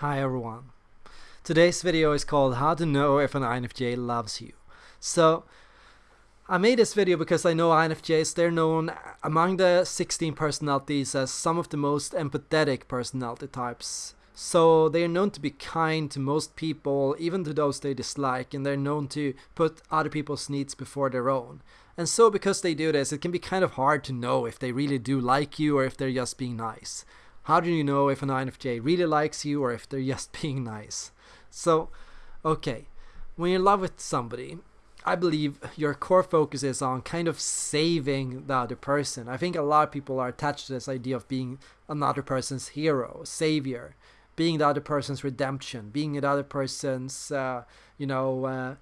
Hi everyone. Today's video is called how to know if an INFJ loves you. So I made this video because I know INFJs, they're known among the 16 personalities as some of the most empathetic personality types. So they are known to be kind to most people, even to those they dislike, and they're known to put other people's needs before their own. And so because they do this, it can be kind of hard to know if they really do like you or if they're just being nice. How do you know if an INFJ really likes you or if they're just being nice? So, okay, when you're in love with somebody, I believe your core focus is on kind of saving the other person. I think a lot of people are attached to this idea of being another person's hero, savior, being the other person's redemption, being the other person's, uh, you know, uh,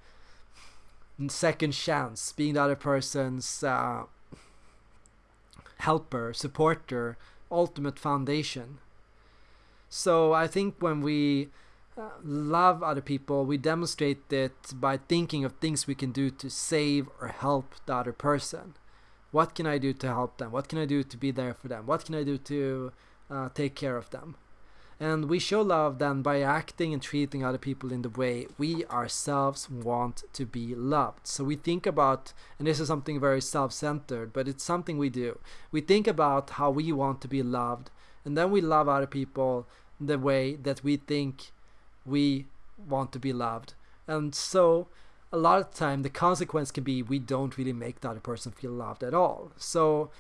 second chance, being the other person's uh, helper, supporter, ultimate foundation. So I think when we uh, love other people, we demonstrate it by thinking of things we can do to save or help the other person. What can I do to help them? What can I do to be there for them? What can I do to uh, take care of them? And we show love then by acting and treating other people in the way we ourselves want to be loved. So we think about, and this is something very self centered, but it's something we do. We think about how we want to be loved, and then we love other people the way that we think we want to be loved. And so a lot of the time the consequence can be we don't really make the other person feel loved at all. So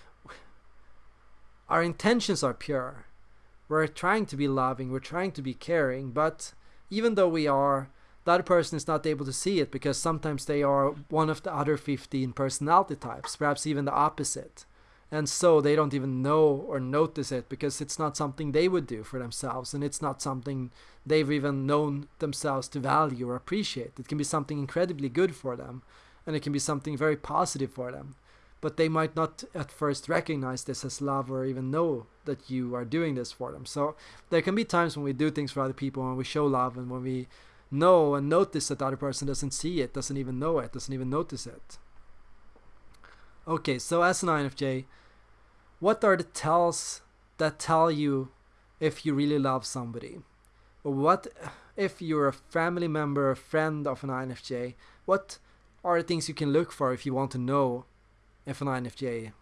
our intentions are pure we're trying to be loving, we're trying to be caring, but even though we are, other person is not able to see it because sometimes they are one of the other 15 personality types, perhaps even the opposite. And so they don't even know or notice it because it's not something they would do for themselves and it's not something they've even known themselves to value or appreciate. It can be something incredibly good for them and it can be something very positive for them but they might not at first recognize this as love or even know that you are doing this for them. So there can be times when we do things for other people, and we show love, and when we know and notice that the other person doesn't see it, doesn't even know it, doesn't even notice it. Okay, so as an INFJ, what are the tells that tell you if you really love somebody? Or what if you're a family member, a friend of an INFJ? What are the things you can look for if you want to know if an INFJ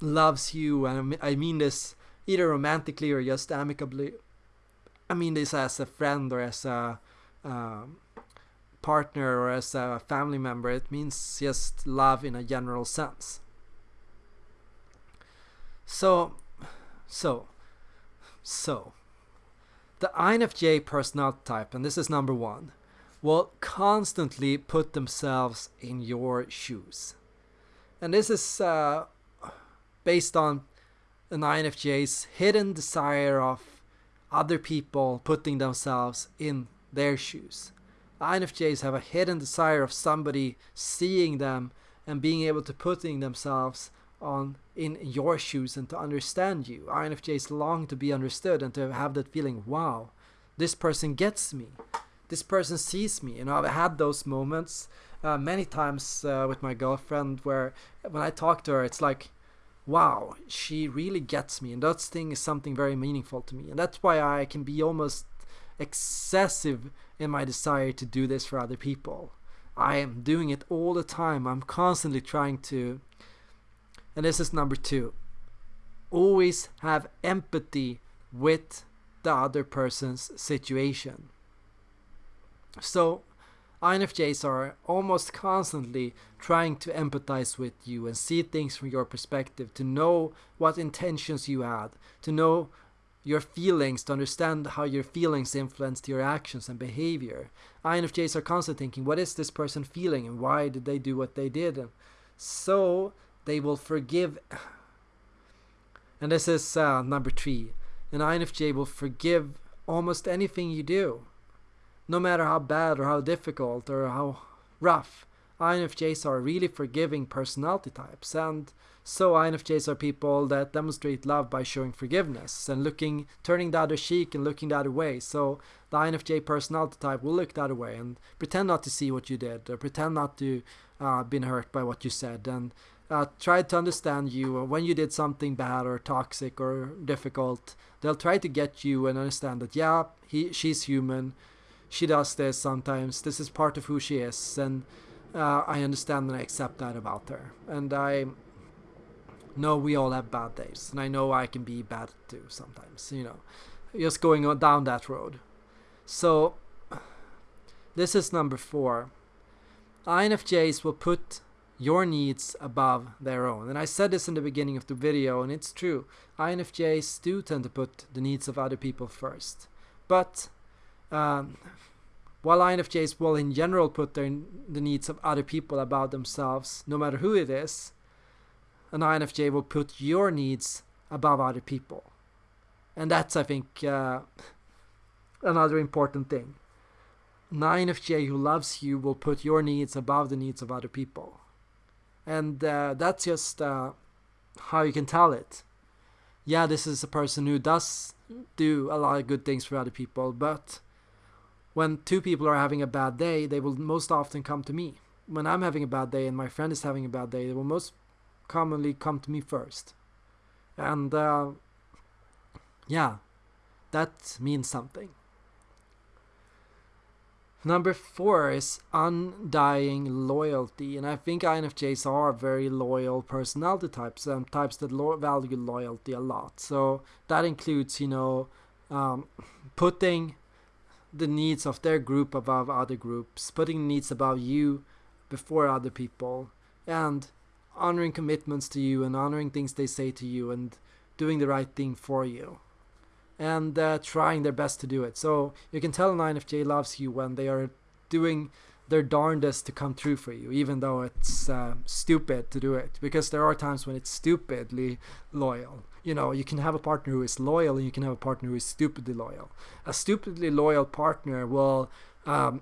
loves you, and I mean this either romantically or just amicably. I mean this as a friend or as a um, partner or as a family member. It means just love in a general sense. So, so, so, the INFJ personality type, and this is number one, will constantly put themselves in your shoes. And this is uh, based on an INFJ's hidden desire of other people putting themselves in their shoes. INFJs have a hidden desire of somebody seeing them and being able to putting themselves on in your shoes and to understand you. INFJs long to be understood and to have that feeling, wow, this person gets me this person sees me. You know, I've had those moments uh, many times uh, with my girlfriend where when I talk to her, it's like, wow, she really gets me. And that thing is something very meaningful to me. And that's why I can be almost excessive in my desire to do this for other people. I am doing it all the time. I'm constantly trying to. And this is number two. Always have empathy with the other person's situation. So INFJs are almost constantly trying to empathize with you and see things from your perspective, to know what intentions you had, to know your feelings, to understand how your feelings influenced your actions and behavior. INFJs are constantly thinking, what is this person feeling and why did they do what they did? So they will forgive. And this is uh, number three. An INFJ will forgive almost anything you do no matter how bad or how difficult or how rough, INFJs are really forgiving personality types, and so INFJs are people that demonstrate love by showing forgiveness and looking, turning the other cheek and looking the other way. So the INFJ personality type will look the other way and pretend not to see what you did, or pretend not to uh, been hurt by what you said, and uh, try to understand you. When you did something bad or toxic or difficult they'll try to get you and understand that yeah he she's human she does this sometimes this is part of who she is and uh, i understand and i accept that about her and i know we all have bad days and i know i can be bad too sometimes you know just going on down that road so this is number four infjs will put your needs above their own. And I said this in the beginning of the video, and it's true. INFJs do tend to put the needs of other people first. But um, while INFJs will in general put their, the needs of other people above themselves, no matter who it is, an INFJ will put your needs above other people. And that's, I think, uh, another important thing. An INFJ who loves you will put your needs above the needs of other people and uh, that's just uh, how you can tell it yeah this is a person who does do a lot of good things for other people but when two people are having a bad day they will most often come to me. When i'm having a bad day and my friend is having a bad day they will most commonly come to me first. And uh, yeah that means something. Number four is undying loyalty, and I think INFJs are very loyal personality types, um, types that lo- value loyalty a lot. So that includes, you know, um, putting the needs of their group above other groups, putting needs above you before other people, and honoring commitments to you and honoring things they say to you and doing the right thing for you and uh, trying their best to do it. So you can tell an INFJ loves you when they are doing their darndest to come true for you, even though it's uh, stupid to do it. Because there are times when it's stupidly loyal. You know, you can have a partner who is loyal and you can have a partner who is stupidly loyal. A stupidly loyal partner will um,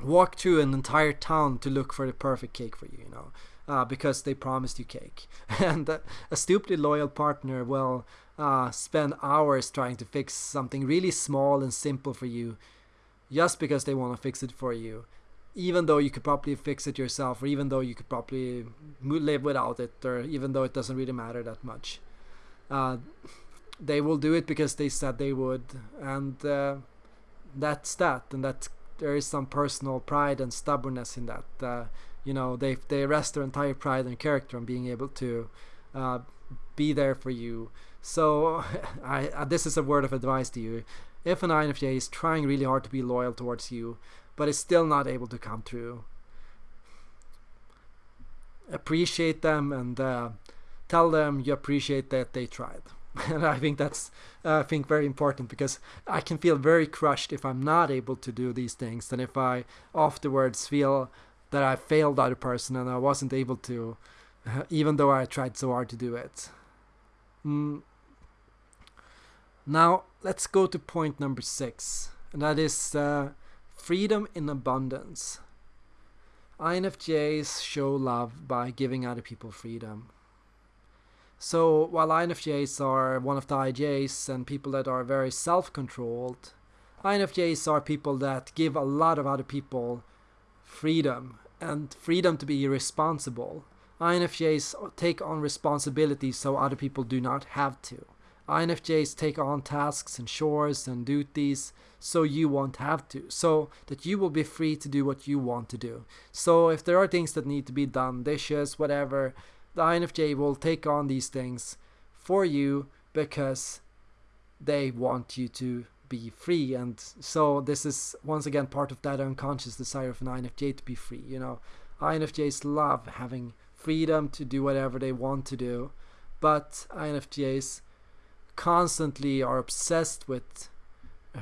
walk through an entire town to look for the perfect cake for you, you know, uh, because they promised you cake. and a stupidly loyal partner will uh, spend hours trying to fix something really small and simple for you just because they want to fix it for you even though you could probably fix it yourself or even though you could probably live without it or even though it doesn't really matter that much uh, they will do it because they said they would. And uh, that's that. And that there is some personal pride and stubbornness in that. Uh, you know they they rest their entire pride and character on being able to uh, be there for you. So I, uh, this is a word of advice to you. If an INFJ is trying really hard to be loyal towards you, but is still not able to come through, appreciate them and uh, tell them you appreciate that they tried. and I think that's uh, I think very important because I can feel very crushed if I'm not able to do these things, and if I afterwards feel that I failed other person and I wasn't able to, even though I tried so hard to do it. Mm, now, let's go to point number six, and that is uh, freedom in abundance. INFJs show love by giving other people freedom. So, while INFJs are one of the IJs and people that are very self controlled, INFJs are people that give a lot of other people freedom and freedom to be responsible. INFJs take on responsibility so other people do not have to. INFJs take on tasks and chores and duties so you won't have to, so that you will be free to do what you want to do. So if there are things that need to be done, dishes, whatever, the INFJ will take on these things for you because they want you to be free and so this is once again part of that unconscious desire of an INFJ to be free you know INFJs love having freedom to do whatever they want to do but INFJs constantly are obsessed with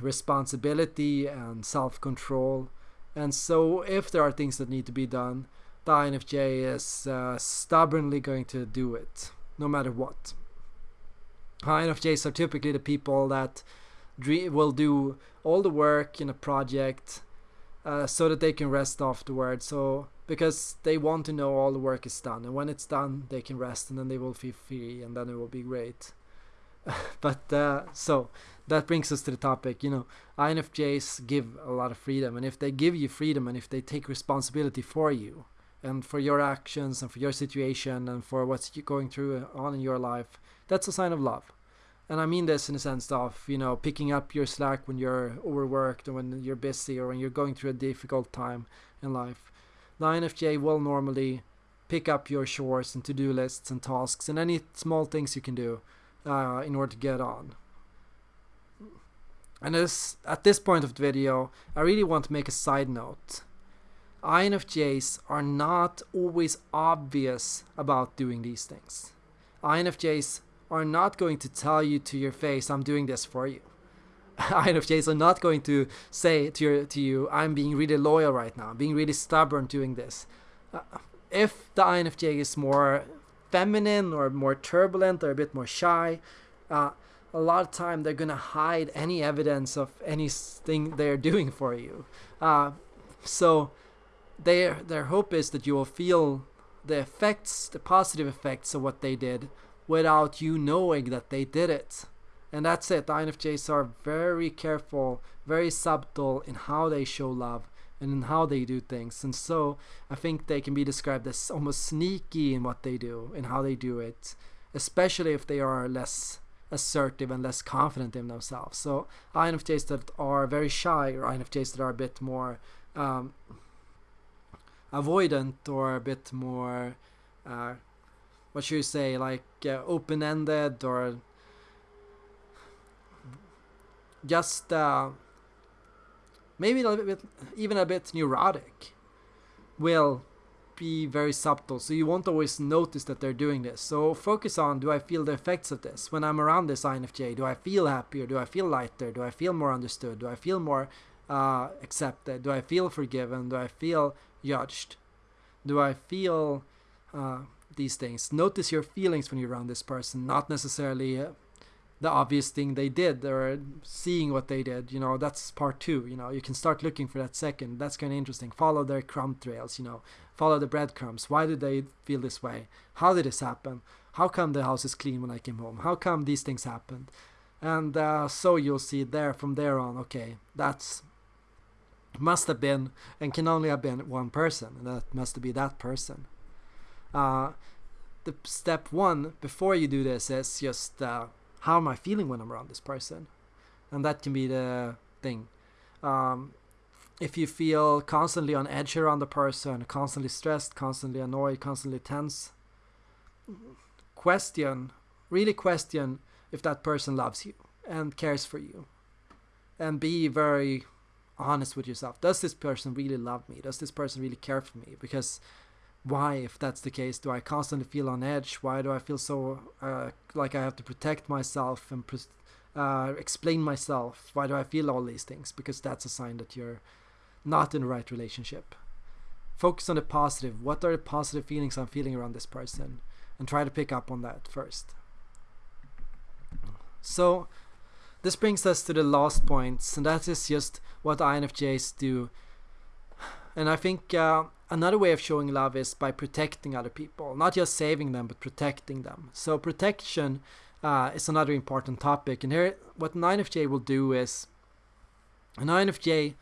responsibility and self control. And so, if there are things that need to be done, the INFJ is uh, stubbornly going to do it, no matter what. INFJs are typically the people that will do all the work in a project uh, so that they can rest afterwards. So, because they want to know all the work is done, and when it's done, they can rest, and then they will feel free, and then it will be great. but uh, so that brings us to the topic. You know, INFJs give a lot of freedom, and if they give you freedom, and if they take responsibility for you, and for your actions and for your situation and for what's going through on in your life, that's a sign of love. And I mean this in the sense of, you know, picking up your slack when you're overworked or when you're busy or when you're going through a difficult time in life. The INFJ will normally pick up your chores and to-do lists and tasks and any small things you can do uh, in order to get on. And this, at this point of the video, I really want to make a side note. INFJs are not always obvious about doing these things. INFJs are not going to tell you to your face, I'm doing this for you. INFJs are not going to say to, your, to you, I'm being really loyal right now, I'm being really stubborn doing this. Uh, if the INFJ is more feminine or more turbulent or a bit more shy, uh, a lot of time they're gonna hide any evidence of anything they're doing for you. Uh, so their their hope is that you will feel the effects, the positive effects of what they did, without you knowing that they did it. And that's it. The INFJs are very careful, very subtle in how they show love and in how they do things. And so I think they can be described as almost sneaky in what they do and how they do it, especially if they are less assertive and less confident in themselves. So INFJs that are very shy or INFJs that are a bit more um, avoidant or a bit more, uh, what should you say, like uh, open-ended or just uh, maybe a little bit, even a bit neurotic, will be very subtle. So you won't always notice that they're doing this. So focus on do I feel the effects of this when I'm around this INFJ? Do I feel happier? Do I feel lighter? Do I feel more understood? Do I feel more uh, accepted? Do I feel forgiven? Do I feel judged? Do I feel uh, these things? Notice your feelings when you're around this person, not necessarily uh, the obvious thing they did or seeing what they did you know that's part two you know you can start looking for that second. That's kind of interesting. Follow their crumb trails you know. Follow the breadcrumbs. Why did they feel this way? How did this happen? How come the house is clean when i came home? How come these things happened? And uh, so you'll see there from there on okay that's must have been and can only have been one person and that must be that person uh, the step one before you do this is just uh, how am I feeling when I'm around this person? And that can be the thing. Um, if you feel constantly on edge around the person, constantly stressed, constantly annoyed, constantly tense, question, really question if that person loves you and cares for you. And be very honest with yourself. Does this person really love me? Does this person really care for me? Because why, if that's the case, do I constantly feel on edge? Why do I feel so uh, like I have to protect myself and uh, explain myself? Why do I feel all these things? Because that's a sign that you're not in the right relationship. Focus on the positive. What are the positive feelings I'm feeling around this person? And try to pick up on that first. So, this brings us to the last points, and that is just what INFJs do. And I think uh, another way of showing love is by protecting other people, not just saving them, but protecting them. So protection uh, is another important topic. And here, what an INFJ will do is an INFJ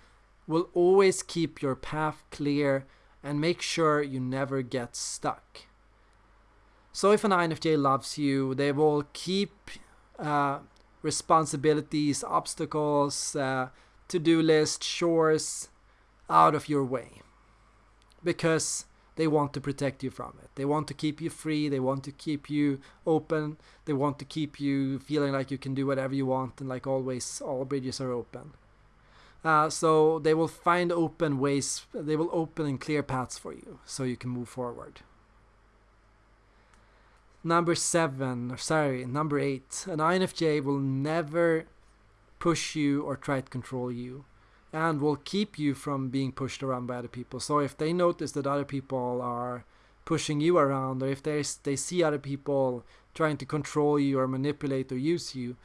will always keep your path clear and make sure you never get stuck. So if an INFJ loves you, they will keep uh, responsibilities, obstacles, uh, to-do list, chores out of your way because they want to protect you from it. They want to keep you free. They want to keep you open. They want to keep you feeling like you can do whatever you want and like always all bridges are open. Uh, so they will find open ways. They will open and clear paths for you so you can move forward. Number seven, or sorry, number eight. An INFJ will never push you or try to control you and will keep you from being pushed around by other people. So if they notice that other people are pushing you around, or if they they see other people trying to control you or manipulate or use you,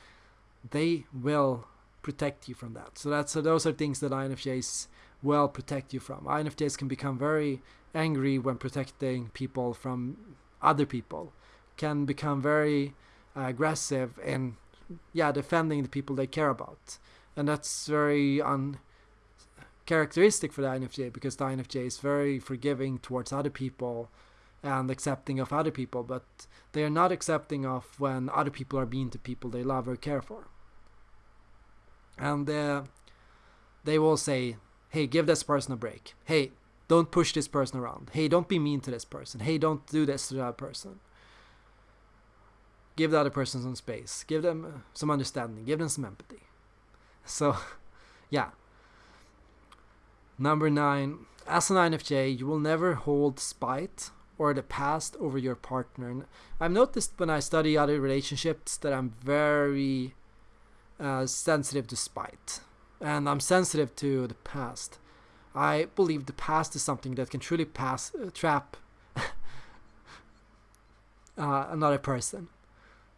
they will protect you from that. So that's so those are things that INFJs will protect you from. INFJs can become very angry when protecting people from other people, can become very uh, aggressive in yeah defending the people they care about, and that's very un characteristic for the INFJ because the INFJ is very forgiving towards other people and accepting of other people, but they are not accepting of when other people are being to people they love or care for. And uh, they will say, hey, give this person a break. Hey, don't push this person around. Hey, don't be mean to this person. Hey, don't do this to that person. Give the other person some space. Give them uh, some understanding. Give them some empathy. So, yeah. Number nine, as an INFJ, you will never hold spite or the past over your partner. And I've noticed when I study other relationships that I'm very uh, sensitive to spite, and I'm sensitive to the past. I believe the past is something that can truly pass uh, trap uh, another person.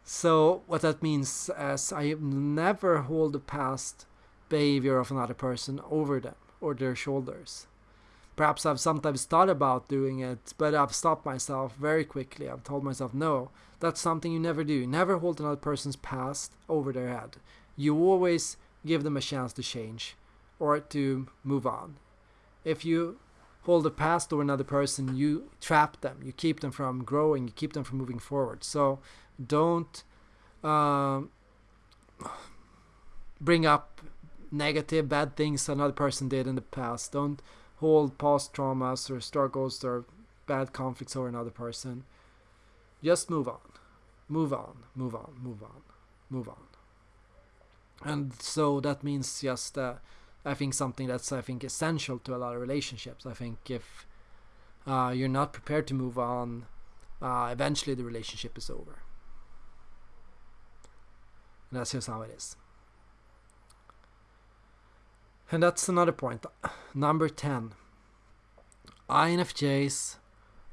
So what that means is I never hold the past behavior of another person over them or their shoulders. Perhaps I've sometimes thought about doing it, but I've stopped myself very quickly. I've told myself, no, that's something you never do. You Never hold another person's past over their head. You always give them a chance to change or to move on. If you hold the past over another person, you trap them. You keep them from growing. You keep them from moving forward. So don't um, bring up negative, bad things another person did in the past. Don't hold past traumas or struggles or bad conflicts over another person. Just move on. Move on, move on, move on, move on. And so that means just, uh, I think, something that's, I think, essential to a lot of relationships. I think if uh, you're not prepared to move on, uh, eventually the relationship is over. And that's just how it is. And that's another point. Number 10. INFJs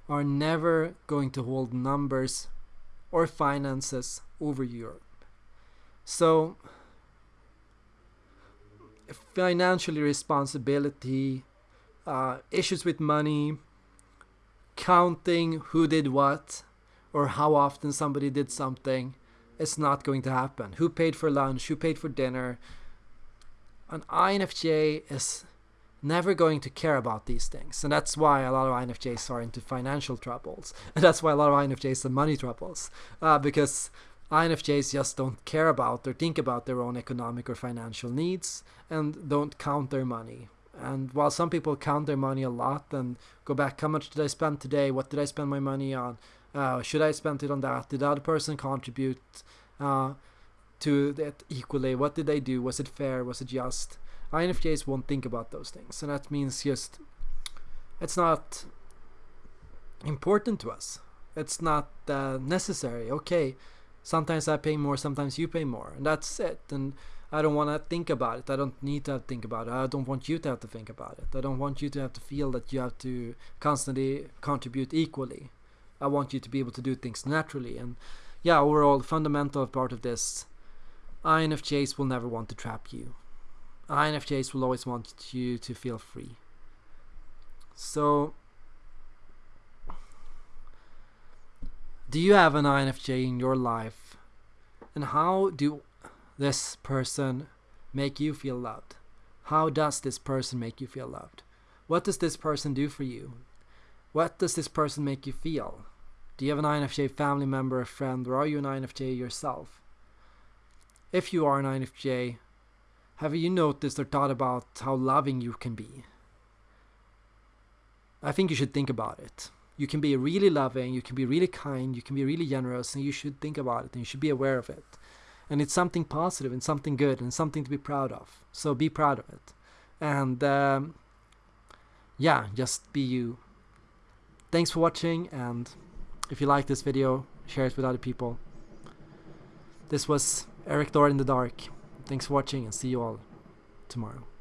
are never going to hold numbers or finances over Europe. So, financially responsibility, uh, issues with money, counting who did what, or how often somebody did something, it's not going to happen. Who paid for lunch? Who paid for dinner? an INFJ is never going to care about these things. And that's why a lot of INFJs are into financial troubles. And that's why a lot of INFJs are money troubles. Uh, because INFJs just don't care about or think about their own economic or financial needs and don't count their money. And while some people count their money a lot and go back, how much did I spend today? What did I spend my money on? Uh, should I spend it on that? Did other person contribute? Uh, to that equally? What did they do? Was it fair? Was it just? INFJs won't think about those things, and that means just it's not important to us. It's not uh, necessary. Okay, sometimes I pay more, sometimes you pay more, and that's it. And I don't want to think about it. I don't need to think about it. I don't want you to have to think about it. I don't want you to have to feel that you have to constantly contribute equally. I want you to be able to do things naturally. And yeah, overall, fundamental part of this INFJs will never want to trap you. INFJs will always want you to feel free. So, do you have an INFJ in your life? And how do this person make you feel loved? How does this person make you feel loved? What does this person do for you? What does this person make you feel? Do you have an INFJ family member, a friend, or are you an INFJ yourself? If you are an INFJ, have you noticed or thought about how loving you can be? I think you should think about it. You can be really loving, you can be really kind, you can be really generous, and you should think about it and you should be aware of it. And it's something positive and something good and something to be proud of. So be proud of it. And um, yeah, just be you. Thanks for watching, and if you like this video, share it with other people. This was Erik Thor in the Dark. Thanks for watching and see you all tomorrow.